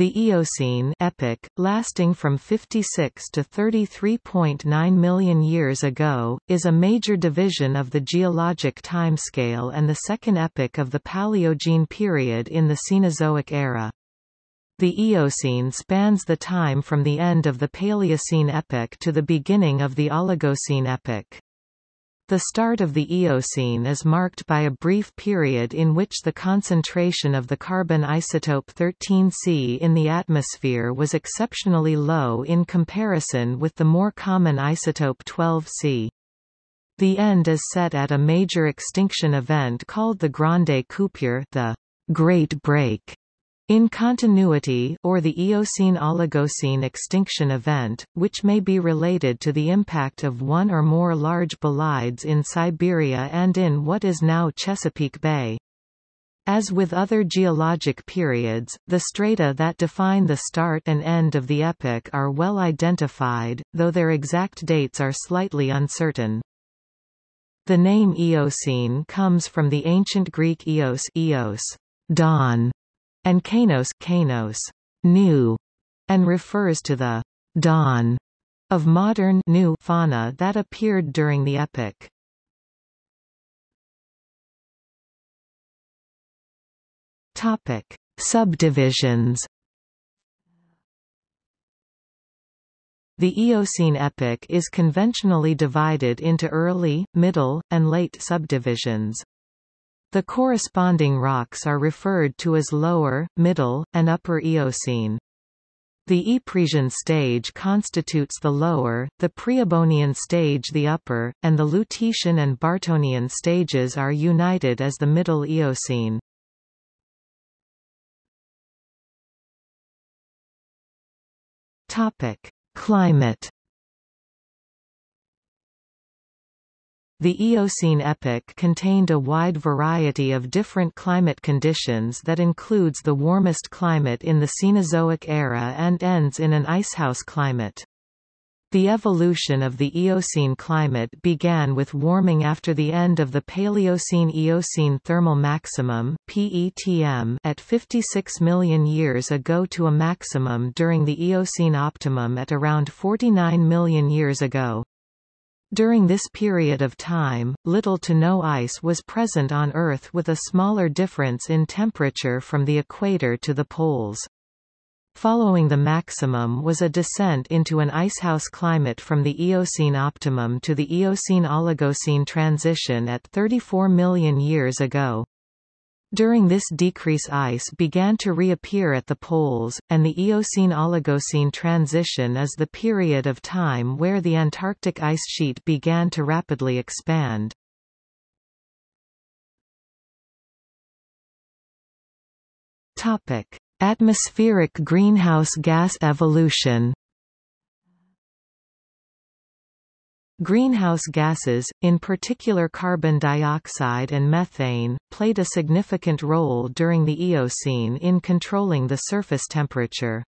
The Eocene epoch, lasting from 56 to 33.9 million years ago, is a major division of the geologic timescale and the second epoch of the Paleogene period in the Cenozoic era. The Eocene spans the time from the end of the Paleocene epoch to the beginning of the Oligocene epoch. The start of the Eocene is marked by a brief period in which the concentration of the carbon isotope 13C in the atmosphere was exceptionally low in comparison with the more common isotope 12C. The end is set at a major extinction event called the Grande Coupure the Great Break. In continuity or the Eocene-Oligocene extinction event, which may be related to the impact of one or more large bolides in Siberia and in what is now Chesapeake Bay. As with other geologic periods, the strata that define the start and end of the epoch are well identified, though their exact dates are slightly uncertain. The name Eocene comes from the ancient Greek eos, eos dawn, and Kainos, Kainos new, and refers to the dawn of modern new fauna that appeared during the epoch. Topic: Subdivisions. The Eocene epoch is conventionally divided into early, middle, and late subdivisions. The corresponding rocks are referred to as Lower, Middle, and Upper Eocene. The Ypresian stage constitutes the lower, the Priabonian stage the upper, and the Lutetian and Bartonian stages are united as the Middle Eocene. Topic: Climate The Eocene epoch contained a wide variety of different climate conditions that includes the warmest climate in the Cenozoic era and ends in an icehouse climate. The evolution of the Eocene climate began with warming after the end of the Paleocene-Eocene thermal maximum PETM at 56 million years ago to a maximum during the Eocene optimum at around 49 million years ago. During this period of time, little to no ice was present on Earth with a smaller difference in temperature from the equator to the poles. Following the maximum was a descent into an icehouse climate from the Eocene optimum to the Eocene-Oligocene transition at 34 million years ago. During this decrease ice began to reappear at the poles, and the Eocene-Oligocene transition is the period of time where the Antarctic ice sheet began to rapidly expand. Atmospheric greenhouse gas evolution Greenhouse gases, in particular carbon dioxide and methane, played a significant role during the Eocene in controlling the surface temperature.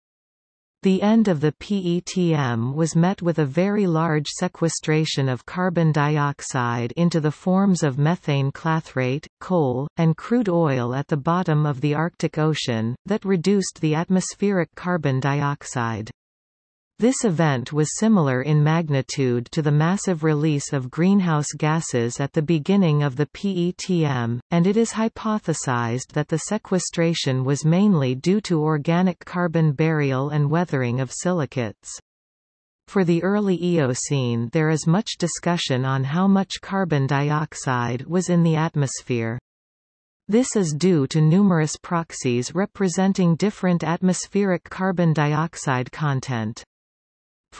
The end of the PETM was met with a very large sequestration of carbon dioxide into the forms of methane clathrate, coal, and crude oil at the bottom of the Arctic Ocean, that reduced the atmospheric carbon dioxide. This event was similar in magnitude to the massive release of greenhouse gases at the beginning of the PETM, and it is hypothesized that the sequestration was mainly due to organic carbon burial and weathering of silicates. For the early Eocene there is much discussion on how much carbon dioxide was in the atmosphere. This is due to numerous proxies representing different atmospheric carbon dioxide content.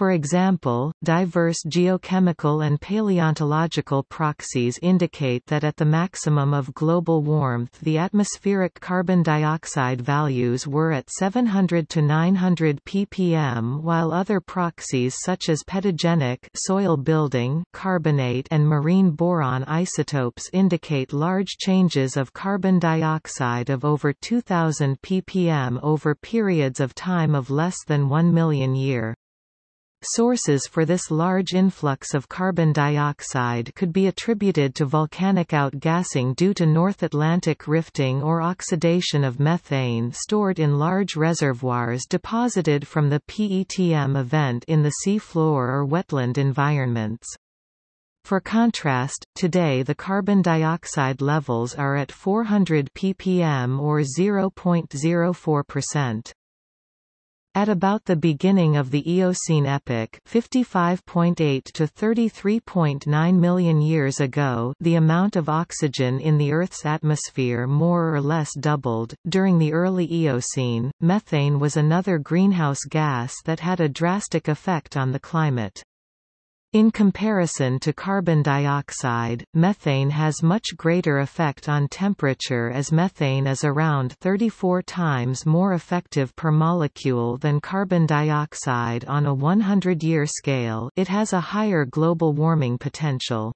For example, diverse geochemical and paleontological proxies indicate that at the maximum of global warmth the atmospheric carbon dioxide values were at 700 to 900 ppm while other proxies such as pedogenic soil building, carbonate and marine boron isotopes indicate large changes of carbon dioxide of over 2000 ppm over periods of time of less than 1 million year. Sources for this large influx of carbon dioxide could be attributed to volcanic outgassing due to North Atlantic rifting or oxidation of methane stored in large reservoirs deposited from the PETM event in the seafloor or wetland environments. For contrast, today the carbon dioxide levels are at 400 ppm or 0.04%. At about the beginning of the Eocene epoch 55.8 to 33.9 million years ago the amount of oxygen in the Earth's atmosphere more or less doubled. During the early Eocene, methane was another greenhouse gas that had a drastic effect on the climate. In comparison to carbon dioxide, methane has much greater effect on temperature as methane is around 34 times more effective per molecule than carbon dioxide on a 100-year scale it has a higher global warming potential.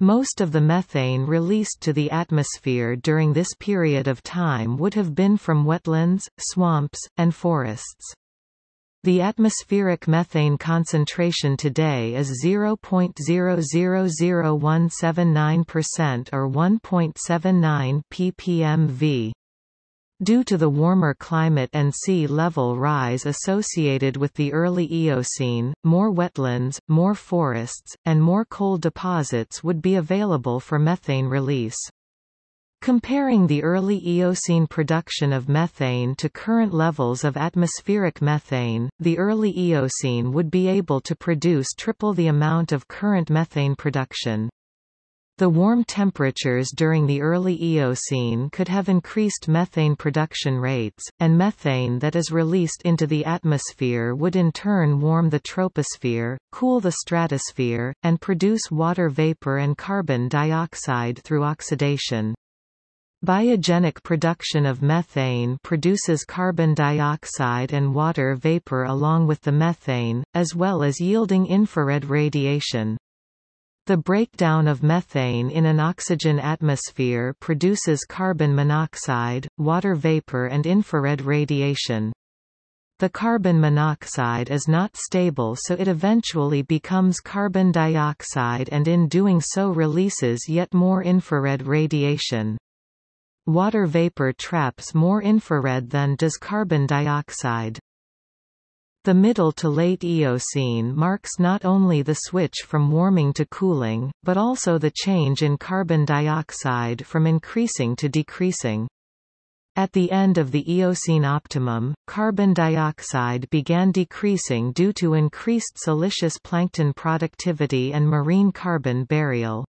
Most of the methane released to the atmosphere during this period of time would have been from wetlands, swamps, and forests. The atmospheric methane concentration today is 0.000179% or 1.79 ppmv. Due to the warmer climate and sea level rise associated with the early Eocene, more wetlands, more forests, and more coal deposits would be available for methane release. Comparing the early Eocene production of methane to current levels of atmospheric methane, the early Eocene would be able to produce triple the amount of current methane production. The warm temperatures during the early Eocene could have increased methane production rates, and methane that is released into the atmosphere would in turn warm the troposphere, cool the stratosphere, and produce water vapor and carbon dioxide through oxidation. Biogenic production of methane produces carbon dioxide and water vapor along with the methane, as well as yielding infrared radiation. The breakdown of methane in an oxygen atmosphere produces carbon monoxide, water vapor and infrared radiation. The carbon monoxide is not stable so it eventually becomes carbon dioxide and in doing so releases yet more infrared radiation. Water vapor traps more infrared than does carbon dioxide. The middle to late Eocene marks not only the switch from warming to cooling, but also the change in carbon dioxide from increasing to decreasing. At the end of the Eocene optimum, carbon dioxide began decreasing due to increased siliceous plankton productivity and marine carbon burial.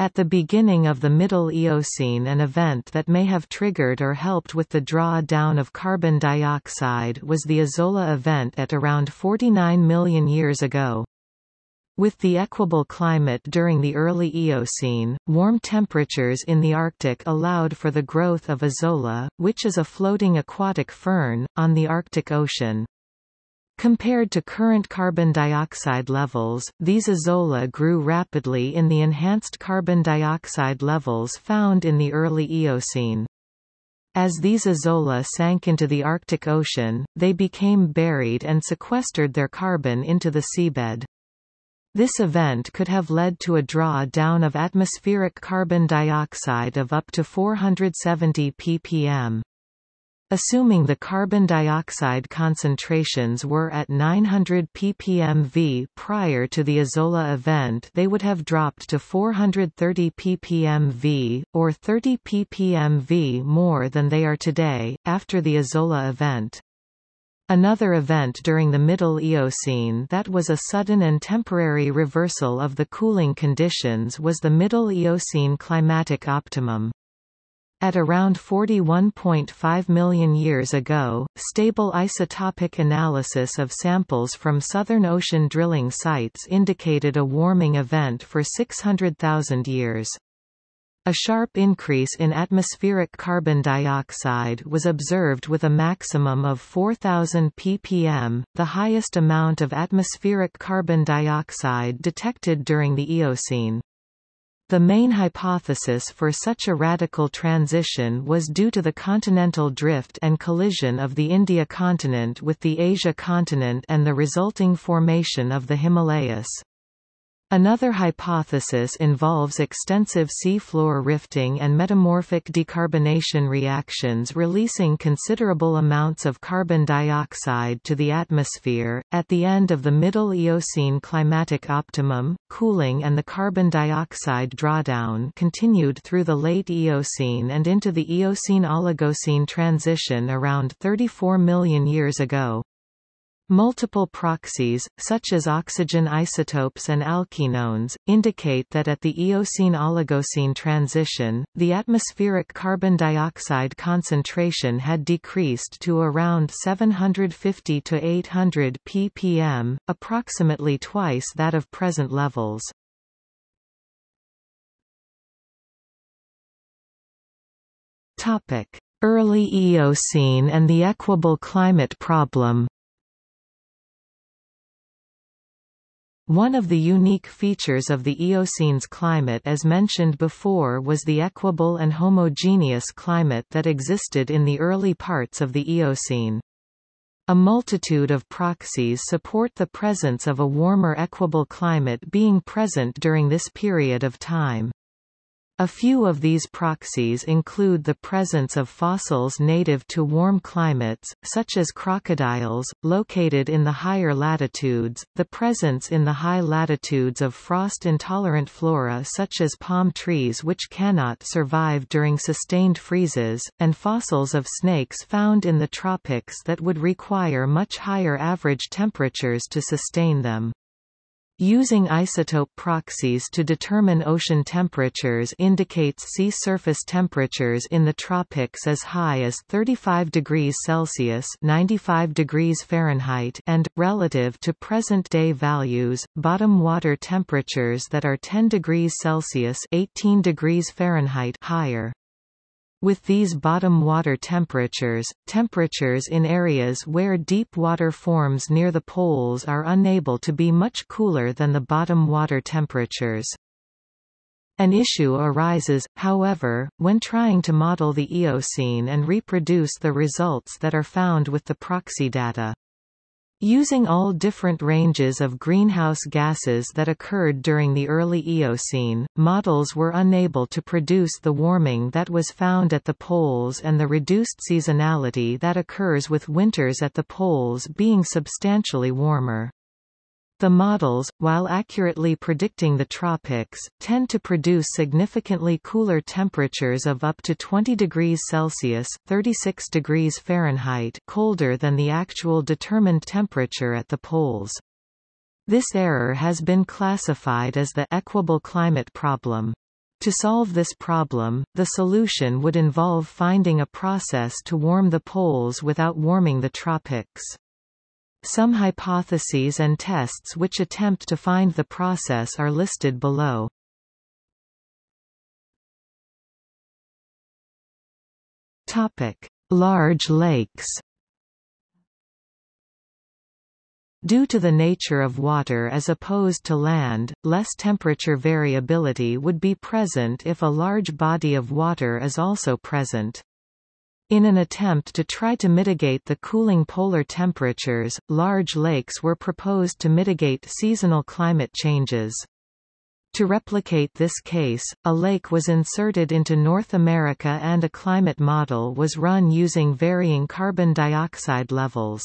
At the beginning of the Middle Eocene an event that may have triggered or helped with the draw-down of carbon dioxide was the Azolla event at around 49 million years ago. With the equable climate during the early Eocene, warm temperatures in the Arctic allowed for the growth of Azolla, which is a floating aquatic fern, on the Arctic Ocean. Compared to current carbon dioxide levels, these azolla grew rapidly in the enhanced carbon dioxide levels found in the early Eocene. As these azolla sank into the Arctic Ocean, they became buried and sequestered their carbon into the seabed. This event could have led to a draw-down of atmospheric carbon dioxide of up to 470 ppm. Assuming the carbon dioxide concentrations were at 900 ppmv prior to the Azolla event they would have dropped to 430 ppmv, or 30 ppmv more than they are today, after the Azolla event. Another event during the Middle Eocene that was a sudden and temporary reversal of the cooling conditions was the Middle Eocene climatic optimum. At around 41.5 million years ago, stable isotopic analysis of samples from Southern Ocean drilling sites indicated a warming event for 600,000 years. A sharp increase in atmospheric carbon dioxide was observed with a maximum of 4,000 ppm, the highest amount of atmospheric carbon dioxide detected during the Eocene. The main hypothesis for such a radical transition was due to the continental drift and collision of the India continent with the Asia continent and the resulting formation of the Himalayas. Another hypothesis involves extensive seafloor rifting and metamorphic decarbonation reactions releasing considerable amounts of carbon dioxide to the atmosphere. At the end of the Middle Eocene climatic optimum, cooling and the carbon dioxide drawdown continued through the late Eocene and into the Eocene-Oligocene transition around 34 million years ago. Multiple proxies, such as oxygen isotopes and alkenones, indicate that at the Eocene-Oligocene transition, the atmospheric carbon dioxide concentration had decreased to around 750 to 800 ppm, approximately twice that of present levels. Early Eocene and the equable climate problem One of the unique features of the Eocene's climate as mentioned before was the equable and homogeneous climate that existed in the early parts of the Eocene. A multitude of proxies support the presence of a warmer equable climate being present during this period of time. A few of these proxies include the presence of fossils native to warm climates, such as crocodiles, located in the higher latitudes, the presence in the high latitudes of frost-intolerant flora such as palm trees which cannot survive during sustained freezes, and fossils of snakes found in the tropics that would require much higher average temperatures to sustain them. Using isotope proxies to determine ocean temperatures indicates sea surface temperatures in the tropics as high as 35 degrees Celsius 95 degrees Fahrenheit and, relative to present-day values, bottom water temperatures that are 10 degrees Celsius 18 degrees Fahrenheit higher. With these bottom water temperatures, temperatures in areas where deep water forms near the poles are unable to be much cooler than the bottom water temperatures. An issue arises, however, when trying to model the Eocene and reproduce the results that are found with the proxy data. Using all different ranges of greenhouse gases that occurred during the early Eocene, models were unable to produce the warming that was found at the poles and the reduced seasonality that occurs with winters at the poles being substantially warmer. The models, while accurately predicting the tropics, tend to produce significantly cooler temperatures of up to 20 degrees Celsius 36 degrees Fahrenheit colder than the actual determined temperature at the poles. This error has been classified as the equable climate problem. To solve this problem, the solution would involve finding a process to warm the poles without warming the tropics. Some hypotheses and tests which attempt to find the process are listed below. Topic: Large lakes. Due to the nature of water as opposed to land, less temperature variability would be present if a large body of water is also present. In an attempt to try to mitigate the cooling polar temperatures, large lakes were proposed to mitigate seasonal climate changes. To replicate this case, a lake was inserted into North America and a climate model was run using varying carbon dioxide levels.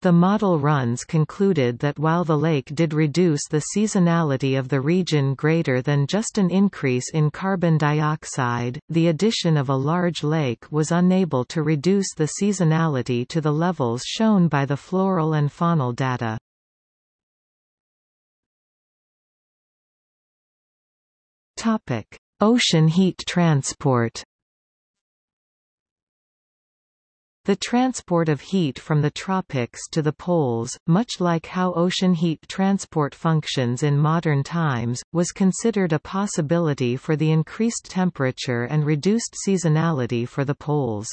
The model runs concluded that while the lake did reduce the seasonality of the region greater than just an increase in carbon dioxide, the addition of a large lake was unable to reduce the seasonality to the levels shown by the floral and faunal data. Ocean heat transport The transport of heat from the tropics to the poles, much like how ocean heat transport functions in modern times, was considered a possibility for the increased temperature and reduced seasonality for the poles.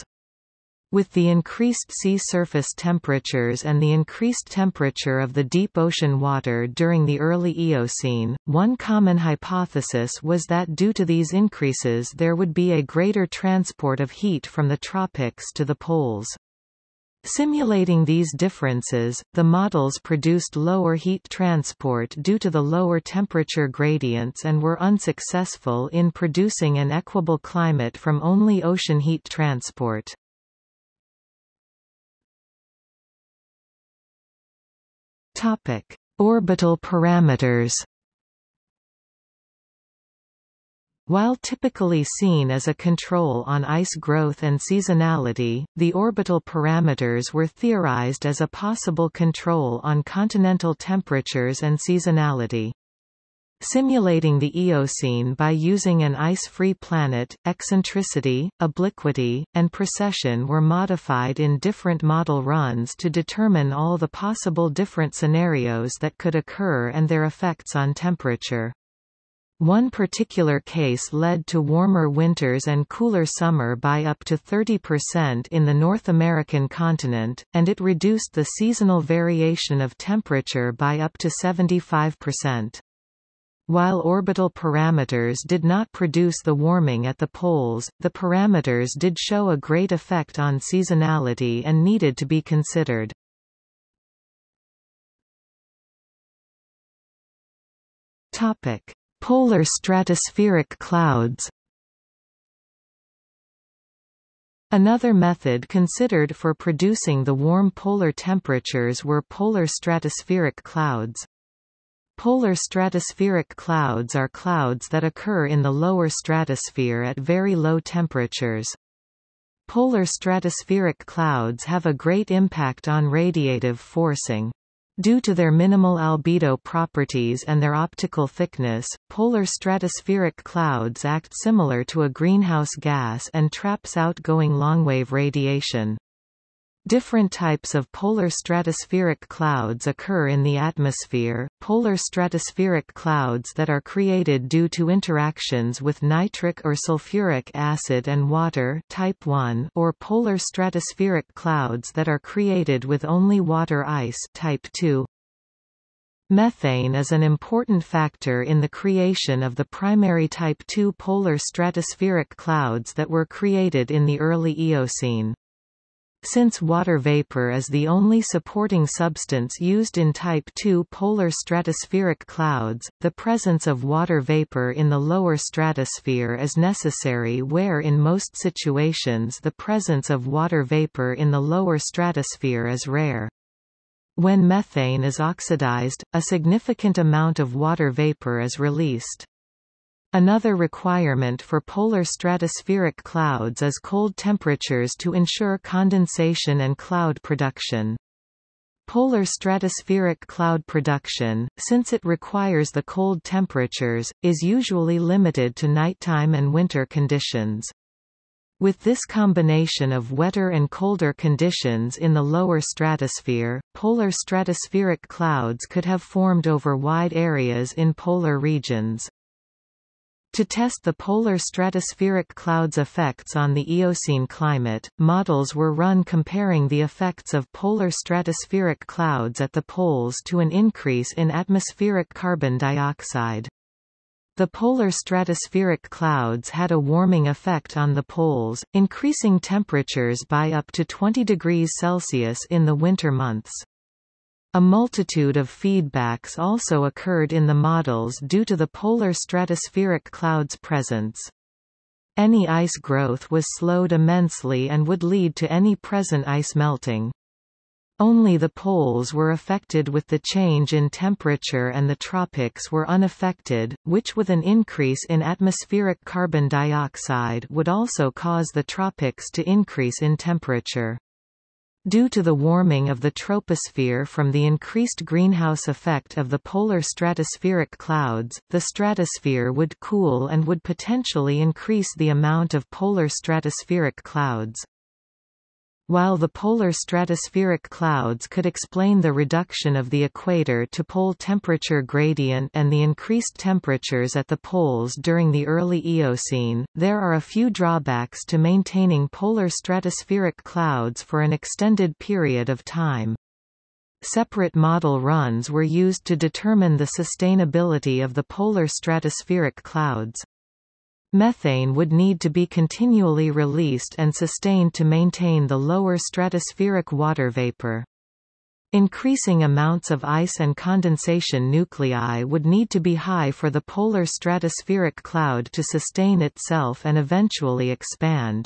With the increased sea surface temperatures and the increased temperature of the deep ocean water during the early Eocene, one common hypothesis was that due to these increases there would be a greater transport of heat from the tropics to the poles. Simulating these differences, the models produced lower heat transport due to the lower temperature gradients and were unsuccessful in producing an equable climate from only ocean heat transport. Topic: Orbital parameters. While typically seen as a control on ice growth and seasonality, the orbital parameters were theorized as a possible control on continental temperatures and seasonality. Simulating the Eocene by using an ice-free planet, eccentricity, obliquity, and precession were modified in different model runs to determine all the possible different scenarios that could occur and their effects on temperature. One particular case led to warmer winters and cooler summer by up to 30% in the North American continent, and it reduced the seasonal variation of temperature by up to 75%. While orbital parameters did not produce the warming at the poles, the parameters did show a great effect on seasonality and needed to be considered. Topic: Polar stratospheric clouds. Another method considered for producing the warm polar temperatures were polar stratospheric clouds. Polar stratospheric clouds are clouds that occur in the lower stratosphere at very low temperatures. Polar stratospheric clouds have a great impact on radiative forcing. Due to their minimal albedo properties and their optical thickness, polar stratospheric clouds act similar to a greenhouse gas and traps outgoing longwave radiation. Different types of polar stratospheric clouds occur in the atmosphere, polar stratospheric clouds that are created due to interactions with nitric or sulfuric acid and water type 1 or polar stratospheric clouds that are created with only water ice type 2. Methane is an important factor in the creation of the primary type 2 polar stratospheric clouds that were created in the early Eocene. Since water vapor is the only supporting substance used in Type II polar stratospheric clouds, the presence of water vapor in the lower stratosphere is necessary where in most situations the presence of water vapor in the lower stratosphere is rare. When methane is oxidized, a significant amount of water vapor is released. Another requirement for polar stratospheric clouds is cold temperatures to ensure condensation and cloud production. Polar stratospheric cloud production, since it requires the cold temperatures, is usually limited to nighttime and winter conditions. With this combination of wetter and colder conditions in the lower stratosphere, polar stratospheric clouds could have formed over wide areas in polar regions. To test the polar stratospheric clouds' effects on the Eocene climate, models were run comparing the effects of polar stratospheric clouds at the poles to an increase in atmospheric carbon dioxide. The polar stratospheric clouds had a warming effect on the poles, increasing temperatures by up to 20 degrees Celsius in the winter months. A multitude of feedbacks also occurred in the models due to the polar stratospheric cloud's presence. Any ice growth was slowed immensely and would lead to any present ice melting. Only the poles were affected with the change in temperature and the tropics were unaffected, which with an increase in atmospheric carbon dioxide would also cause the tropics to increase in temperature. Due to the warming of the troposphere from the increased greenhouse effect of the polar stratospheric clouds, the stratosphere would cool and would potentially increase the amount of polar stratospheric clouds. While the polar stratospheric clouds could explain the reduction of the equator to pole temperature gradient and the increased temperatures at the poles during the early Eocene, there are a few drawbacks to maintaining polar stratospheric clouds for an extended period of time. Separate model runs were used to determine the sustainability of the polar stratospheric clouds. Methane would need to be continually released and sustained to maintain the lower stratospheric water vapor. Increasing amounts of ice and condensation nuclei would need to be high for the polar stratospheric cloud to sustain itself and eventually expand.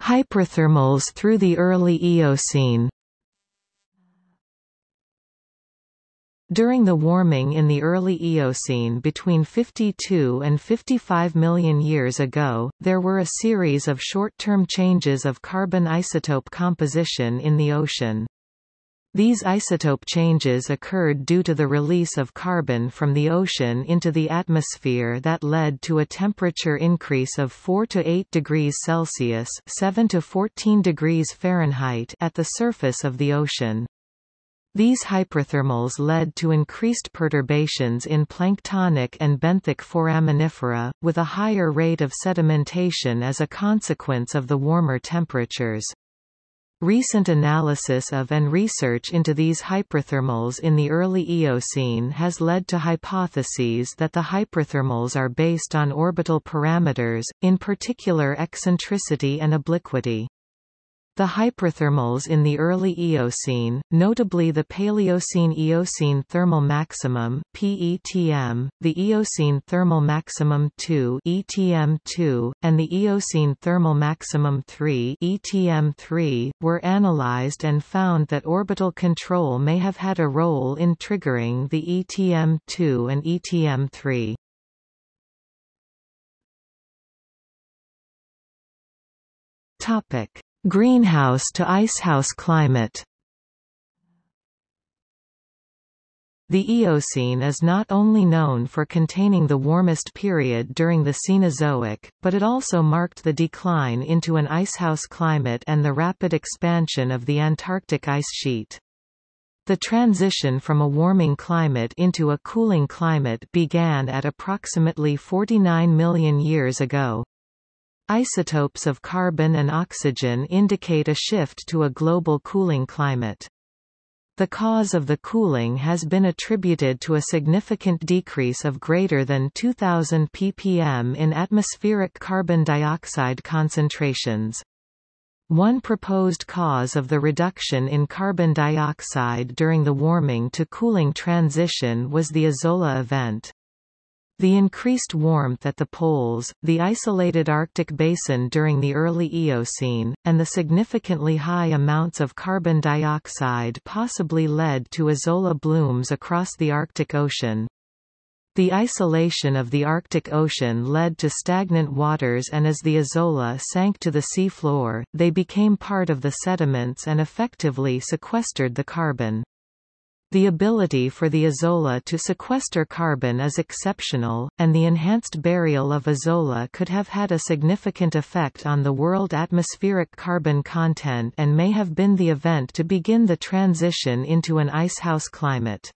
Hyperthermals through the early Eocene During the warming in the early Eocene between 52 and 55 million years ago, there were a series of short-term changes of carbon isotope composition in the ocean. These isotope changes occurred due to the release of carbon from the ocean into the atmosphere that led to a temperature increase of 4 to 8 degrees Celsius 7 to 14 degrees Fahrenheit at the surface of the ocean. These hyperthermals led to increased perturbations in planktonic and benthic foraminifera, with a higher rate of sedimentation as a consequence of the warmer temperatures. Recent analysis of and research into these hyperthermals in the early Eocene has led to hypotheses that the hyperthermals are based on orbital parameters, in particular eccentricity and obliquity. The hyperthermals in the early Eocene, notably the Paleocene-Eocene thermal maximum (PETM), the Eocene thermal maximum 2 (ETM2), and the Eocene thermal maximum 3 (ETM3), were analyzed and found that orbital control may have had a role in triggering the ETM2 and ETM3. Topic Greenhouse to icehouse climate The Eocene is not only known for containing the warmest period during the Cenozoic, but it also marked the decline into an icehouse climate and the rapid expansion of the Antarctic ice sheet. The transition from a warming climate into a cooling climate began at approximately 49 million years ago. Isotopes of carbon and oxygen indicate a shift to a global cooling climate. The cause of the cooling has been attributed to a significant decrease of greater than 2000 ppm in atmospheric carbon dioxide concentrations. One proposed cause of the reduction in carbon dioxide during the warming to cooling transition was the Azolla event. The increased warmth at the poles, the isolated Arctic basin during the early Eocene, and the significantly high amounts of carbon dioxide possibly led to Azolla blooms across the Arctic Ocean. The isolation of the Arctic Ocean led to stagnant waters and as the Azolla sank to the seafloor, they became part of the sediments and effectively sequestered the carbon. The ability for the Azolla to sequester carbon is exceptional, and the enhanced burial of Azolla could have had a significant effect on the world atmospheric carbon content and may have been the event to begin the transition into an icehouse climate.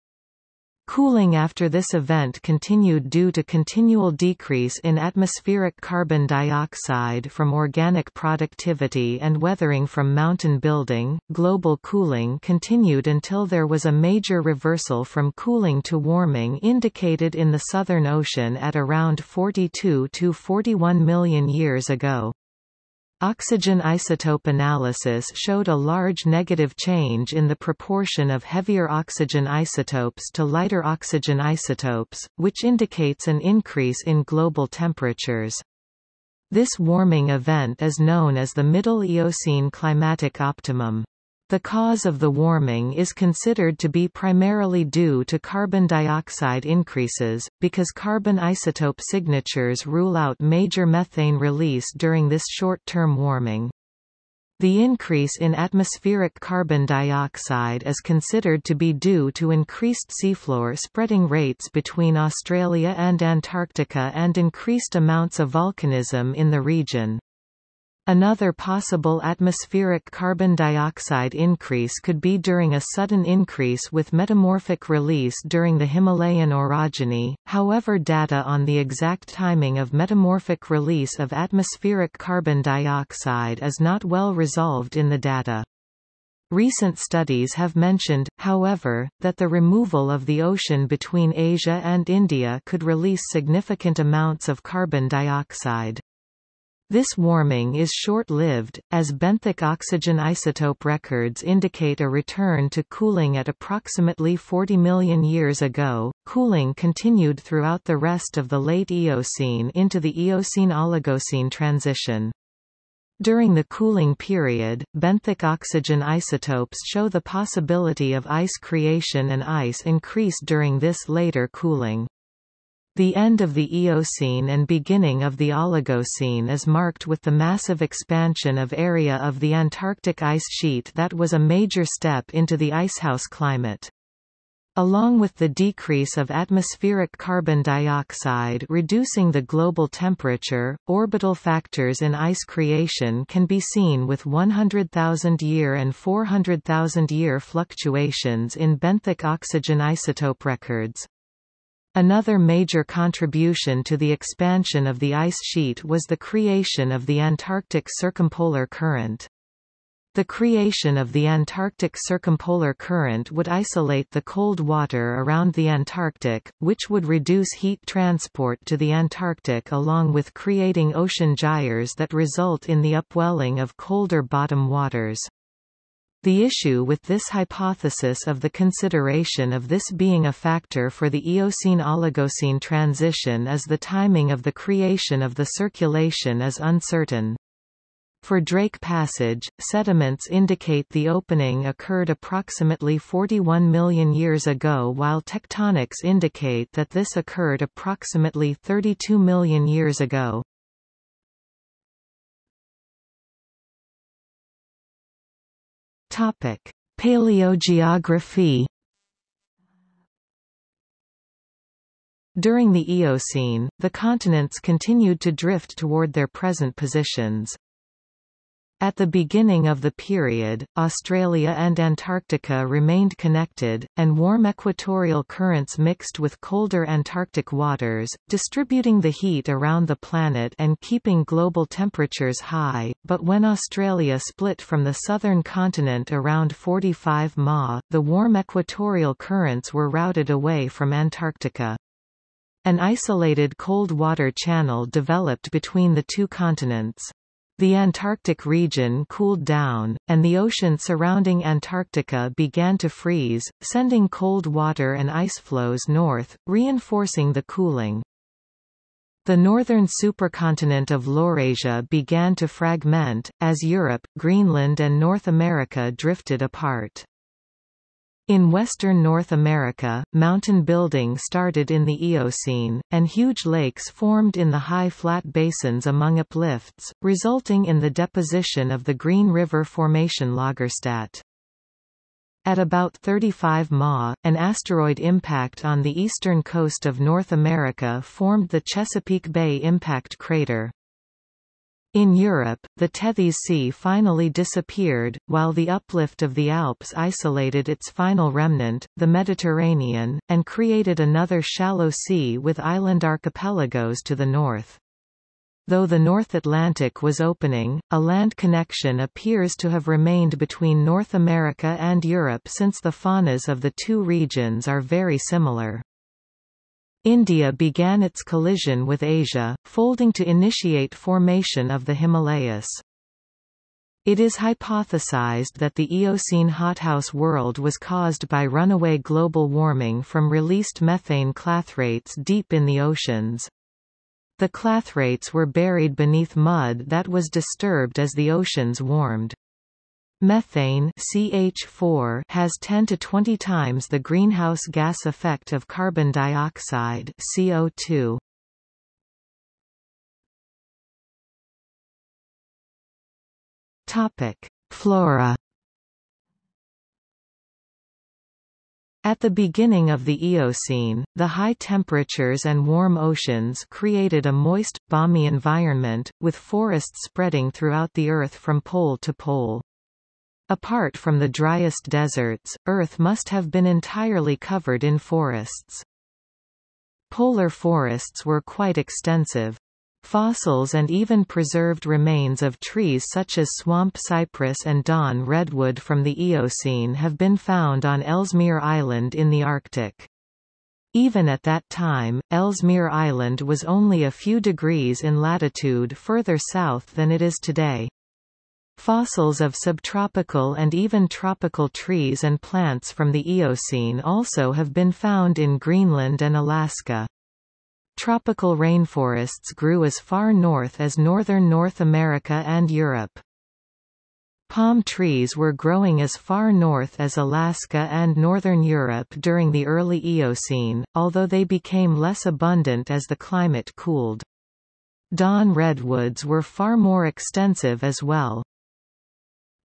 Cooling after this event continued due to continual decrease in atmospheric carbon dioxide from organic productivity and weathering from mountain building. Global cooling continued until there was a major reversal from cooling to warming indicated in the Southern Ocean at around 42 to 41 million years ago. Oxygen isotope analysis showed a large negative change in the proportion of heavier oxygen isotopes to lighter oxygen isotopes, which indicates an increase in global temperatures. This warming event is known as the Middle Eocene climatic optimum. The cause of the warming is considered to be primarily due to carbon dioxide increases, because carbon isotope signatures rule out major methane release during this short-term warming. The increase in atmospheric carbon dioxide is considered to be due to increased seafloor spreading rates between Australia and Antarctica and increased amounts of volcanism in the region. Another possible atmospheric carbon dioxide increase could be during a sudden increase with metamorphic release during the Himalayan orogeny, however data on the exact timing of metamorphic release of atmospheric carbon dioxide is not well resolved in the data. Recent studies have mentioned, however, that the removal of the ocean between Asia and India could release significant amounts of carbon dioxide. This warming is short-lived, as benthic oxygen isotope records indicate a return to cooling at approximately 40 million years ago. Cooling continued throughout the rest of the late Eocene into the Eocene-Oligocene transition. During the cooling period, benthic oxygen isotopes show the possibility of ice creation and ice increase during this later cooling. The end of the Eocene and beginning of the Oligocene is marked with the massive expansion of area of the Antarctic ice sheet that was a major step into the icehouse climate. Along with the decrease of atmospheric carbon dioxide reducing the global temperature, orbital factors in ice creation can be seen with 100,000-year and 400,000-year fluctuations in benthic oxygen isotope records. Another major contribution to the expansion of the ice sheet was the creation of the Antarctic Circumpolar Current. The creation of the Antarctic Circumpolar Current would isolate the cold water around the Antarctic, which would reduce heat transport to the Antarctic along with creating ocean gyres that result in the upwelling of colder bottom waters. The issue with this hypothesis of the consideration of this being a factor for the Eocene-Oligocene transition is the timing of the creation of the circulation is uncertain. For Drake Passage, sediments indicate the opening occurred approximately 41 million years ago while tectonics indicate that this occurred approximately 32 million years ago. Topic: Paleogeography. During the Eocene, the continents continued to drift toward their present positions. At the beginning of the period, Australia and Antarctica remained connected, and warm equatorial currents mixed with colder Antarctic waters, distributing the heat around the planet and keeping global temperatures high, but when Australia split from the southern continent around 45 Ma, the warm equatorial currents were routed away from Antarctica. An isolated cold water channel developed between the two continents. The Antarctic region cooled down, and the ocean surrounding Antarctica began to freeze, sending cold water and ice flows north, reinforcing the cooling. The northern supercontinent of Laurasia began to fragment, as Europe, Greenland and North America drifted apart. In western North America, mountain building started in the Eocene, and huge lakes formed in the high flat basins among uplifts, resulting in the deposition of the Green River Formation Lagerstätte. At about 35 Ma, an asteroid impact on the eastern coast of North America formed the Chesapeake Bay Impact Crater. In Europe, the Tethys Sea finally disappeared, while the uplift of the Alps isolated its final remnant, the Mediterranean, and created another shallow sea with island archipelagos to the north. Though the North Atlantic was opening, a land connection appears to have remained between North America and Europe since the faunas of the two regions are very similar. India began its collision with Asia, folding to initiate formation of the Himalayas. It is hypothesized that the Eocene hothouse world was caused by runaway global warming from released methane clathrates deep in the oceans. The clathrates were buried beneath mud that was disturbed as the oceans warmed. Methane CH4 has 10 to 20 times the greenhouse gas effect of carbon dioxide CO2. Topic: Flora At the beginning of the Eocene, the high temperatures and warm oceans created a moist, balmy environment, with forests spreading throughout the Earth from pole to pole. Apart from the driest deserts, Earth must have been entirely covered in forests. Polar forests were quite extensive. Fossils and even preserved remains of trees such as swamp cypress and Dawn redwood from the Eocene have been found on Ellesmere Island in the Arctic. Even at that time, Ellesmere Island was only a few degrees in latitude further south than it is today. Fossils of subtropical and even tropical trees and plants from the Eocene also have been found in Greenland and Alaska. Tropical rainforests grew as far north as northern North America and Europe. Palm trees were growing as far north as Alaska and northern Europe during the early Eocene, although they became less abundant as the climate cooled. Dawn redwoods were far more extensive as well.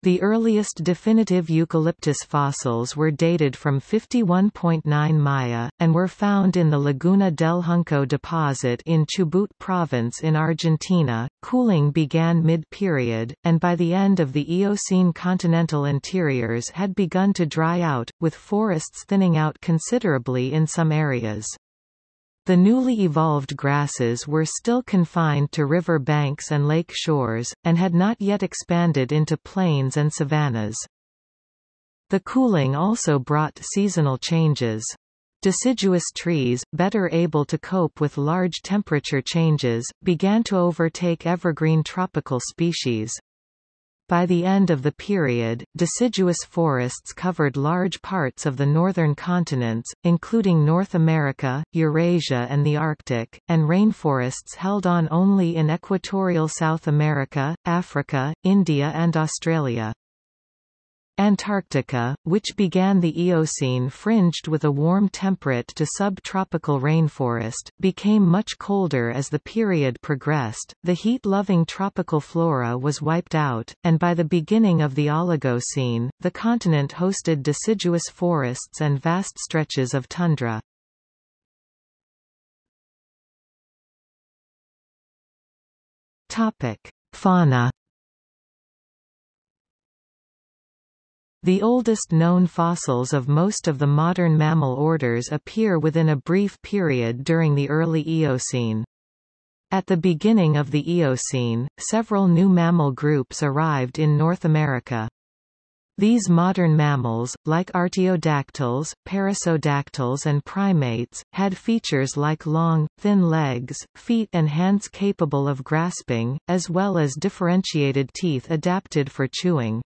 The earliest definitive eucalyptus fossils were dated from 51.9 Maya, and were found in the Laguna del Hunco deposit in Chubut province in Argentina. Cooling began mid-period, and by the end of the Eocene continental interiors had begun to dry out, with forests thinning out considerably in some areas. The newly evolved grasses were still confined to river banks and lake shores, and had not yet expanded into plains and savannas. The cooling also brought seasonal changes. Deciduous trees, better able to cope with large temperature changes, began to overtake evergreen tropical species. By the end of the period, deciduous forests covered large parts of the northern continents, including North America, Eurasia and the Arctic, and rainforests held on only in equatorial South America, Africa, India and Australia. Antarctica, which began the Eocene fringed with a warm temperate to subtropical rainforest, became much colder as the period progressed, the heat-loving tropical flora was wiped out, and by the beginning of the Oligocene, the continent hosted deciduous forests and vast stretches of tundra. Fauna The oldest known fossils of most of the modern mammal orders appear within a brief period during the early Eocene. At the beginning of the Eocene, several new mammal groups arrived in North America. These modern mammals, like artiodactyls, perissodactyls and primates, had features like long, thin legs, feet and hands capable of grasping, as well as differentiated teeth adapted for chewing.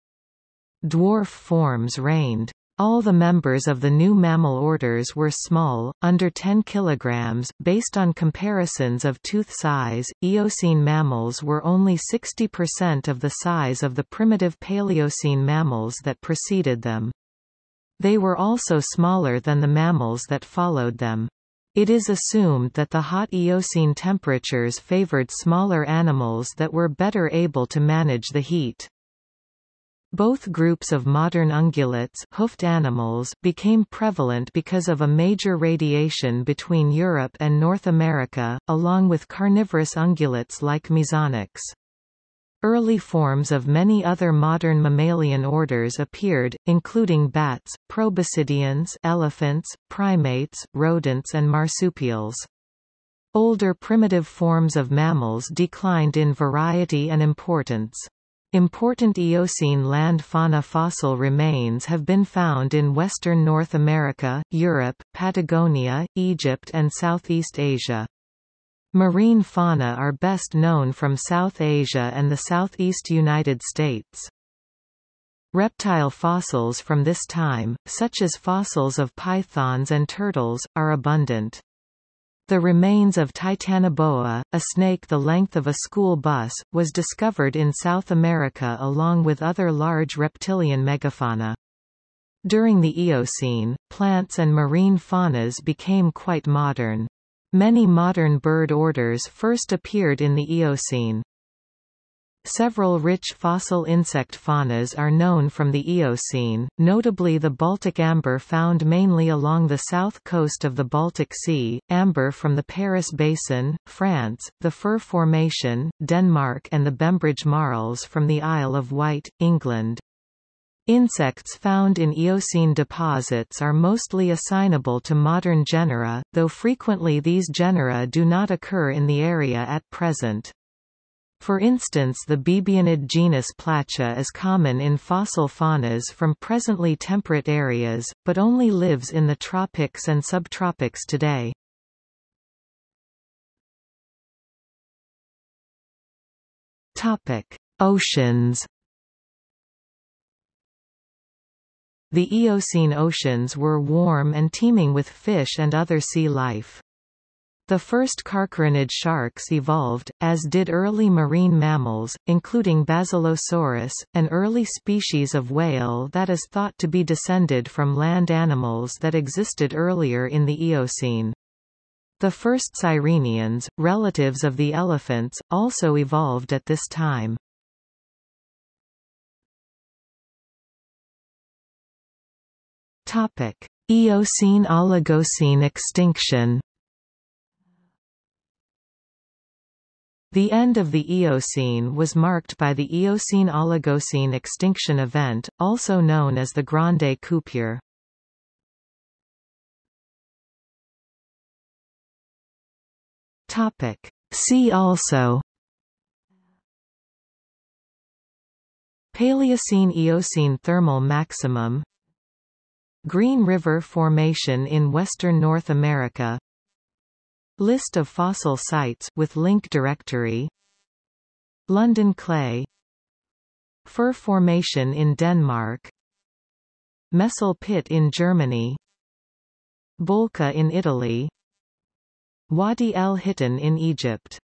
Dwarf forms reigned. All the members of the new mammal orders were small, under 10 kilograms. Based on comparisons of tooth size, Eocene mammals were only 60% of the size of the primitive Paleocene mammals that preceded them. They were also smaller than the mammals that followed them. It is assumed that the hot Eocene temperatures favored smaller animals that were better able to manage the heat. Both groups of modern ungulates hoofed animals became prevalent because of a major radiation between Europe and North America, along with carnivorous ungulates like Mesonyx. Early forms of many other modern mammalian orders appeared, including bats, proboscideans elephants, primates, rodents and marsupials. Older primitive forms of mammals declined in variety and importance. Important Eocene land fauna fossil remains have been found in western North America, Europe, Patagonia, Egypt and Southeast Asia. Marine fauna are best known from South Asia and the southeast United States. Reptile fossils from this time, such as fossils of pythons and turtles, are abundant. The remains of Titanoboa, a snake the length of a school bus, was discovered in South America along with other large reptilian megafauna. During the Eocene, plants and marine faunas became quite modern. Many modern bird orders first appeared in the Eocene. Several rich fossil insect faunas are known from the Eocene, notably the Baltic amber found mainly along the south coast of the Baltic Sea, amber from the Paris Basin, France, the Fur Formation, Denmark and the Bembridge marls from the Isle of Wight, England. Insects found in Eocene deposits are mostly assignable to modern genera, though frequently these genera do not occur in the area at present. For instance the bibionid genus Plecia is common in fossil faunas from presently temperate areas, but only lives in the tropics and subtropics today. Oceans The Eocene oceans were warm and teeming with fish and other sea life. The first carcharodonid sharks evolved, as did early marine mammals, including Basilosaurus, an early species of whale that is thought to be descended from land animals that existed earlier in the Eocene. The first sirenians, relatives of the elephants, also evolved at this time. Eocene-Oligocene extinction The end of the Eocene was marked by the Eocene-Oligocene extinction event, also known as the Grande Coupure. Topic. See also Paleocene-Eocene thermal maximum Green River Formation in western North America List of fossil sites with link directory. London clay. Fur formation in Denmark. Messel pit in Germany. Bolca in Italy. Wadi el Hitan in Egypt